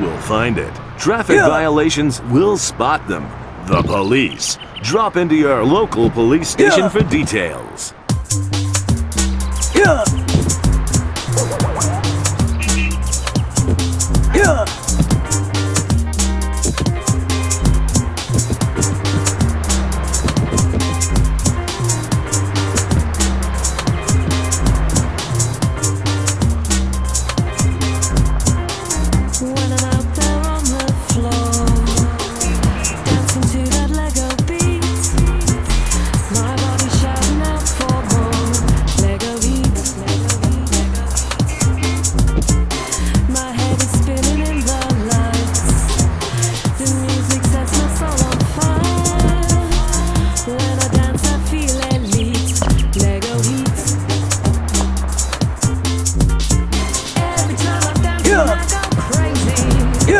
will find it. Traffic Yeah. violations will spot them. The police. Drop into your local police station Yeah. for details. Yeah.